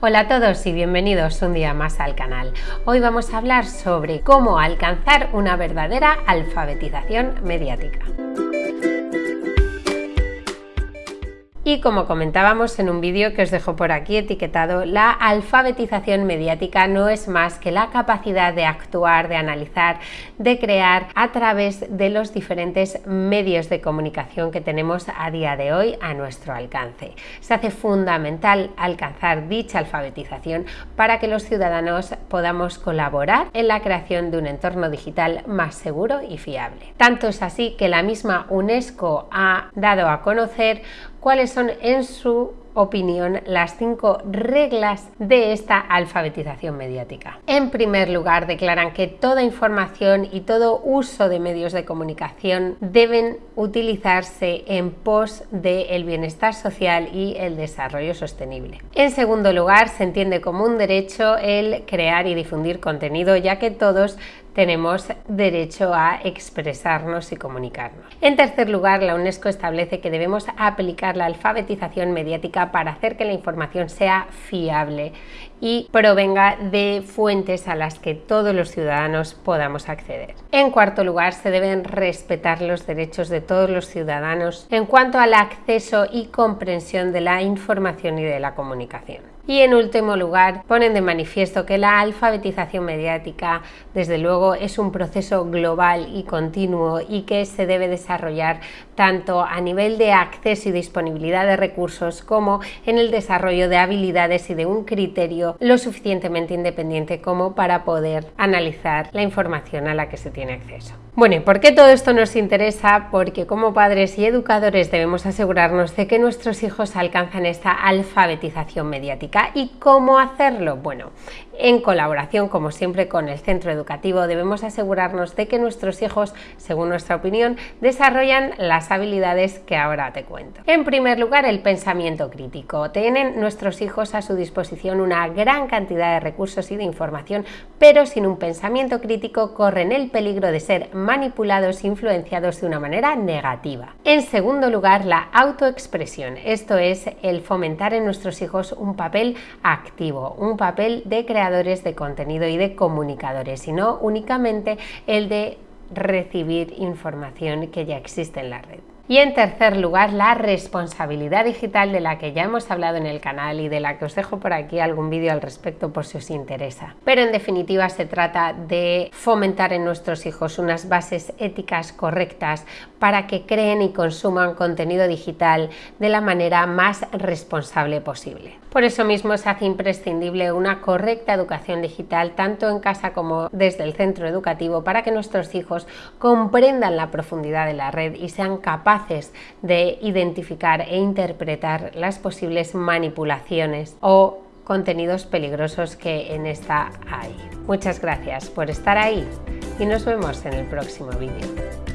Hola a todos y bienvenidos un día más al canal. Hoy vamos a hablar sobre cómo alcanzar una verdadera alfabetización mediática. Y como comentábamos en un vídeo que os dejo por aquí etiquetado, la alfabetización mediática no es más que la capacidad de actuar, de analizar, de crear a través de los diferentes medios de comunicación que tenemos a día de hoy a nuestro alcance. Se hace fundamental alcanzar dicha alfabetización para que los ciudadanos podamos colaborar en la creación de un entorno digital más seguro y fiable. Tanto es así que la misma UNESCO ha dado a conocer cuáles son en su opinión las cinco reglas de esta alfabetización mediática. En primer lugar, declaran que toda información y todo uso de medios de comunicación deben utilizarse en pos del bienestar social y el desarrollo sostenible. En segundo lugar, se entiende como un derecho el crear y difundir contenido, ya que todos tenemos derecho a expresarnos y comunicarnos. En tercer lugar, la UNESCO establece que debemos aplicar la alfabetización mediática para hacer que la información sea fiable y provenga de fuentes a las que todos los ciudadanos podamos acceder. En cuarto lugar, se deben respetar los derechos de todos los ciudadanos en cuanto al acceso y comprensión de la información y de la comunicación. Y en último lugar, ponen de manifiesto que la alfabetización mediática, desde luego, es un proceso global y continuo y que se debe desarrollar tanto a nivel de acceso y disponibilidad de recursos como en el desarrollo de habilidades y de un criterio lo suficientemente independiente como para poder analizar la información a la que se tiene acceso. Bueno, ¿y por qué todo esto nos interesa? Porque como padres y educadores debemos asegurarnos de que nuestros hijos alcanzan esta alfabetización mediática. ¿Y cómo hacerlo? Bueno, en colaboración, como siempre, con el centro educativo, debemos asegurarnos de que nuestros hijos, según nuestra opinión, desarrollan las habilidades que ahora te cuento. En primer lugar, el pensamiento crítico. Tienen nuestros hijos a su disposición una gran cantidad de recursos y de información, pero sin un pensamiento crítico corren el peligro de ser manipulados e influenciados de una manera negativa. En segundo lugar, la autoexpresión. Esto es el fomentar en nuestros hijos un papel activo, un papel de creación de contenido y de comunicadores, sino únicamente el de recibir información que ya existe en la red. Y en tercer lugar, la responsabilidad digital de la que ya hemos hablado en el canal y de la que os dejo por aquí algún vídeo al respecto por si os interesa. Pero en definitiva se trata de fomentar en nuestros hijos unas bases éticas correctas para que creen y consuman contenido digital de la manera más responsable posible. Por eso mismo se hace imprescindible una correcta educación digital tanto en casa como desde el centro educativo para que nuestros hijos comprendan la profundidad de la red y sean de identificar e interpretar las posibles manipulaciones o contenidos peligrosos que en esta hay. Muchas gracias por estar ahí y nos vemos en el próximo vídeo.